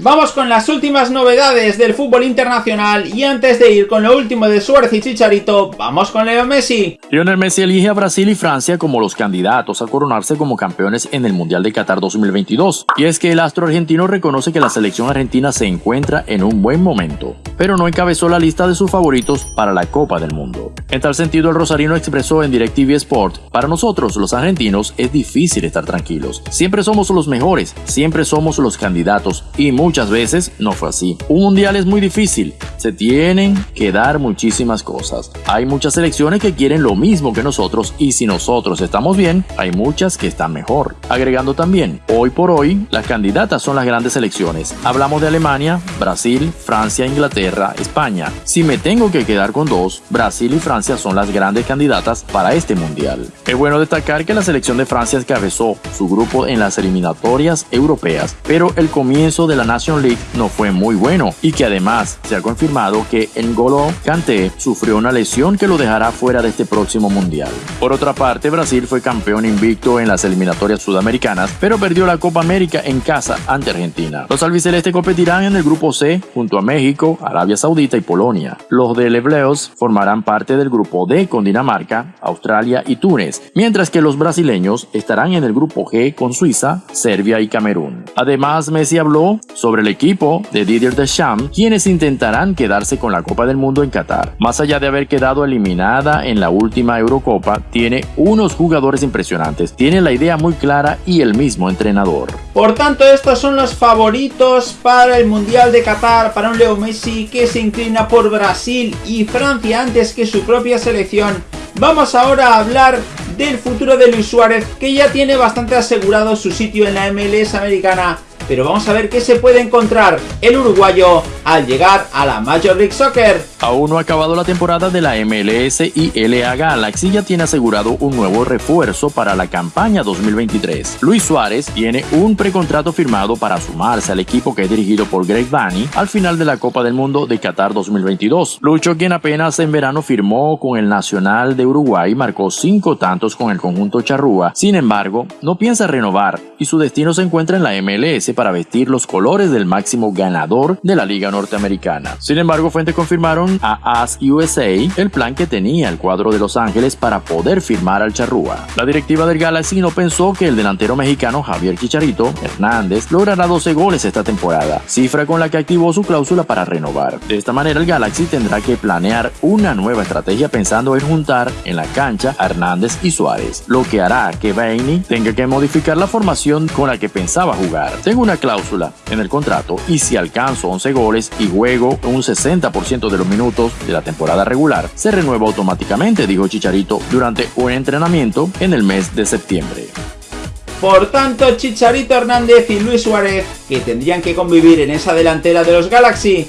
Vamos con las últimas novedades del fútbol internacional y antes de ir con lo último de Suárez y Chicharito, vamos con Leo Messi. Lionel Messi elige a Brasil y Francia como los candidatos a coronarse como campeones en el Mundial de Qatar 2022. Y es que el astro argentino reconoce que la selección argentina se encuentra en un buen momento, pero no encabezó la lista de sus favoritos para la Copa del Mundo. En tal sentido, el rosarino expresó en DirecTV Sport, para nosotros los argentinos es difícil estar tranquilos. Siempre somos los mejores, siempre somos los candidatos y muchas veces no fue así. Un mundial es muy difícil, se tienen que dar muchísimas cosas. Hay muchas selecciones que quieren lo mismo que nosotros y si nosotros estamos bien, hay muchas que están mejor. Agregando también, hoy por hoy, las candidatas son las grandes selecciones. Hablamos de Alemania, Brasil, Francia, Inglaterra, España. Si me tengo que quedar con dos, Brasil y Francia son las grandes candidatas para este mundial. Es bueno destacar que la selección de Francia encabezó su grupo en las eliminatorias europeas, pero el comienzo de la League no fue muy bueno y que además se ha confirmado que N'Golo Kanté sufrió una lesión que lo dejará fuera de este próximo mundial. Por otra parte, Brasil fue campeón invicto en las eliminatorias sudamericanas, pero perdió la Copa América en casa ante Argentina. Los albicelestes competirán en el grupo C junto a México, Arabia Saudita y Polonia. Los de Lebleos formarán parte del grupo D con Dinamarca, Australia y Túnez, mientras que los brasileños estarán en el grupo G con Suiza, Serbia y Camerún. Además, Messi habló sobre el equipo de Didier Deschamps, quienes intentarán quedarse con la Copa del Mundo en Qatar. Más allá de haber quedado eliminada en la última Eurocopa, tiene unos jugadores impresionantes, tiene la idea muy clara y el mismo entrenador. Por tanto, estos son los favoritos para el Mundial de Qatar, para un Leo Messi que se inclina por Brasil y Francia antes que su propia selección. Vamos ahora a hablar del futuro de Luis Suárez, que ya tiene bastante asegurado su sitio en la MLS americana pero vamos a ver qué se puede encontrar el uruguayo al llegar a la Major League Soccer. Aún no ha acabado la temporada de la MLS y LA Galaxy ya tiene asegurado un nuevo refuerzo para la campaña 2023. Luis Suárez tiene un precontrato firmado para sumarse al equipo que es dirigido por Greg Vanney al final de la Copa del Mundo de Qatar 2022. Lucho, quien apenas en verano firmó con el Nacional de Uruguay, marcó cinco tantos con el conjunto charrúa. Sin embargo, no piensa renovar y su destino se encuentra en la MLS para vestir los colores del máximo ganador de la Liga Norteamericana. Sin embargo, fuentes confirmaron a As USA el plan que tenía el cuadro de Los Ángeles para poder firmar al Charrúa. La directiva del Galaxy no pensó que el delantero mexicano Javier Chicharito Hernández logrará 12 goles esta temporada, cifra con la que activó su cláusula para renovar. De esta manera, el Galaxy tendrá que planear una nueva estrategia pensando en juntar en la cancha a Hernández y Suárez, lo que hará que Bainey tenga que modificar la formación con la que pensaba jugar. Tengo una cláusula en el contrato y si alcanzo 11 goles y juego un 60% de los minutos de la temporada regular, se renueva automáticamente, dijo Chicharito durante un entrenamiento en el mes de septiembre. Por tanto, Chicharito Hernández y Luis Suárez, que tendrían que convivir en esa delantera de los Galaxy,